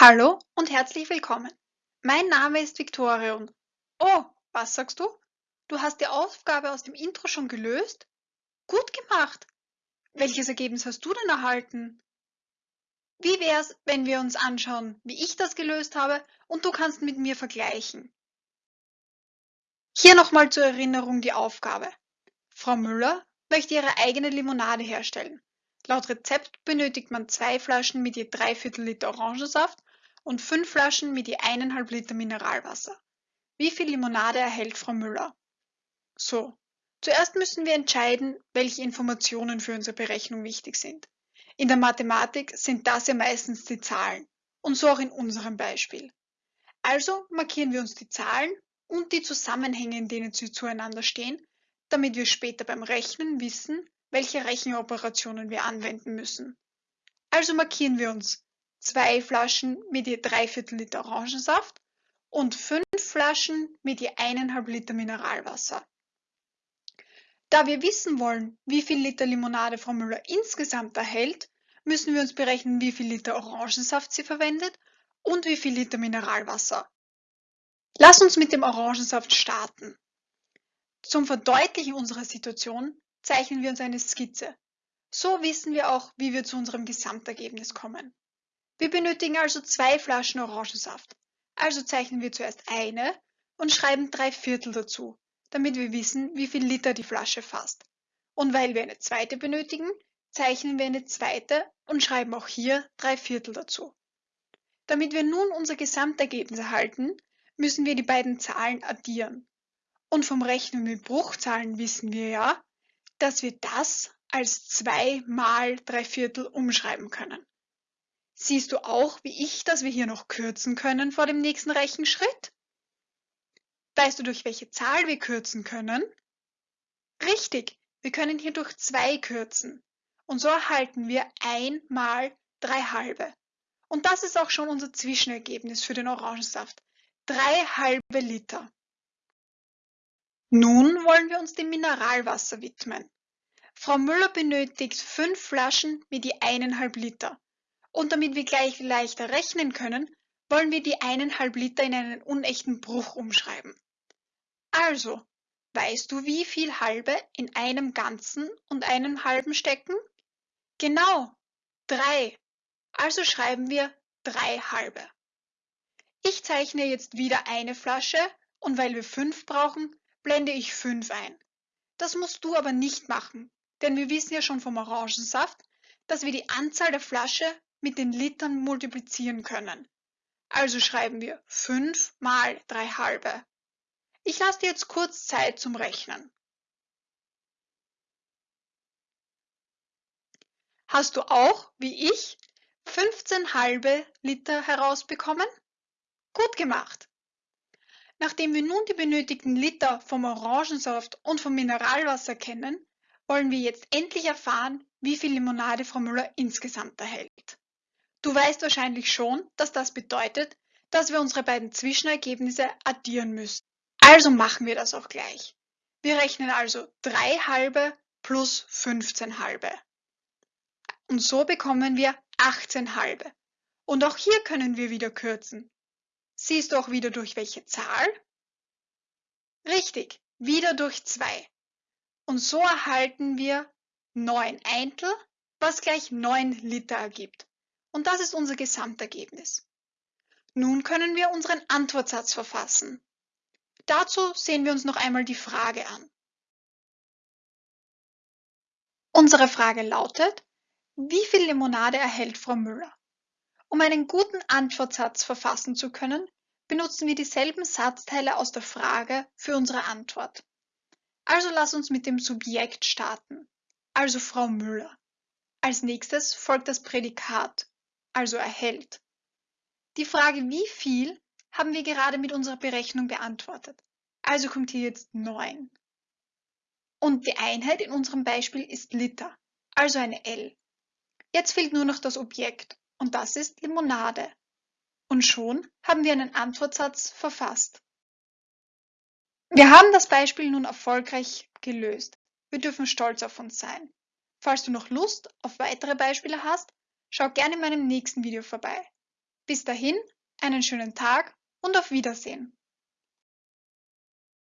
Hallo und herzlich willkommen. Mein Name ist Victoria und Oh, was sagst du? Du hast die Aufgabe aus dem Intro schon gelöst? Gut gemacht. Welches Ergebnis hast du denn erhalten? Wie wär's, wenn wir uns anschauen, wie ich das gelöst habe und du kannst mit mir vergleichen? Hier nochmal zur Erinnerung die Aufgabe. Frau Müller möchte ihre eigene Limonade herstellen. Laut Rezept benötigt man zwei Flaschen mit je drei Viertel Liter Orangensaft und fünf Flaschen mit je eineinhalb Liter Mineralwasser. Wie viel Limonade erhält Frau Müller? So, zuerst müssen wir entscheiden, welche Informationen für unsere Berechnung wichtig sind. In der Mathematik sind das ja meistens die Zahlen und so auch in unserem Beispiel. Also markieren wir uns die Zahlen und die Zusammenhänge, in denen sie zueinander stehen, damit wir später beim Rechnen wissen, welche Rechenoperationen wir anwenden müssen. Also markieren wir uns zwei Flaschen mit je drei Viertel Liter Orangensaft und fünf Flaschen mit je eineinhalb Liter Mineralwasser. Da wir wissen wollen, wie viel Liter Limonade Frau Müller insgesamt erhält, müssen wir uns berechnen, wie viel Liter Orangensaft sie verwendet und wie viel Liter Mineralwasser. Lass uns mit dem Orangensaft starten. Zum Verdeutlichen unserer Situation zeichnen wir uns eine Skizze. So wissen wir auch, wie wir zu unserem Gesamtergebnis kommen. Wir benötigen also zwei Flaschen Orangensaft. Also zeichnen wir zuerst eine und schreiben drei Viertel dazu, damit wir wissen, wie viel Liter die Flasche fasst. Und weil wir eine zweite benötigen, zeichnen wir eine zweite und schreiben auch hier drei Viertel dazu. Damit wir nun unser Gesamtergebnis erhalten, müssen wir die beiden Zahlen addieren. Und vom Rechnen mit Bruchzahlen wissen wir ja, dass wir das als 2 mal 3 Viertel umschreiben können. Siehst du auch, wie ich, dass wir hier noch kürzen können vor dem nächsten Rechenschritt? Weißt du, durch welche Zahl wir kürzen können? Richtig, wir können hier durch 2 kürzen. Und so erhalten wir 1 mal 3 halbe. Und das ist auch schon unser Zwischenergebnis für den Orangensaft. 3 halbe Liter. Nun wollen wir uns dem Mineralwasser widmen. Frau Müller benötigt fünf Flaschen mit je eineinhalb Liter. Und damit wir gleich leichter rechnen können, wollen wir die eineinhalb Liter in einen unechten Bruch umschreiben. Also, weißt du, wie viel halbe in einem Ganzen und einem halben stecken? Genau, drei. Also schreiben wir drei halbe. Ich zeichne jetzt wieder eine Flasche und weil wir fünf brauchen, blende ich 5 ein. Das musst du aber nicht machen, denn wir wissen ja schon vom Orangensaft, dass wir die Anzahl der Flasche mit den Litern multiplizieren können. Also schreiben wir 5 mal 3 halbe. Ich lasse dir jetzt kurz Zeit zum Rechnen. Hast du auch, wie ich, 15 halbe Liter herausbekommen? Gut gemacht! Nachdem wir nun die benötigten Liter vom Orangensaft und vom Mineralwasser kennen, wollen wir jetzt endlich erfahren, wie viel Limonade Frau Müller insgesamt erhält. Du weißt wahrscheinlich schon, dass das bedeutet, dass wir unsere beiden Zwischenergebnisse addieren müssen. Also machen wir das auch gleich. Wir rechnen also 3 halbe plus 15 halbe. Und so bekommen wir 18 halbe. Und auch hier können wir wieder kürzen. Siehst du auch wieder durch welche Zahl? Richtig, wieder durch 2. Und so erhalten wir 9 Eintel, was gleich 9 Liter ergibt. Und das ist unser Gesamtergebnis. Nun können wir unseren Antwortsatz verfassen. Dazu sehen wir uns noch einmal die Frage an. Unsere Frage lautet, wie viel Limonade erhält Frau Müller? Um einen guten Antwortsatz verfassen zu können, benutzen wir dieselben Satzteile aus der Frage für unsere Antwort. Also lass uns mit dem Subjekt starten, also Frau Müller. Als nächstes folgt das Prädikat, also erhält. Die Frage wie viel haben wir gerade mit unserer Berechnung beantwortet. Also kommt hier jetzt 9. Und die Einheit in unserem Beispiel ist Liter, also eine L. Jetzt fehlt nur noch das Objekt und das ist Limonade. Und schon haben wir einen Antwortsatz verfasst. Wir haben das Beispiel nun erfolgreich gelöst. Wir dürfen stolz auf uns sein. Falls du noch Lust auf weitere Beispiele hast, schau gerne in meinem nächsten Video vorbei. Bis dahin, einen schönen Tag und auf Wiedersehen.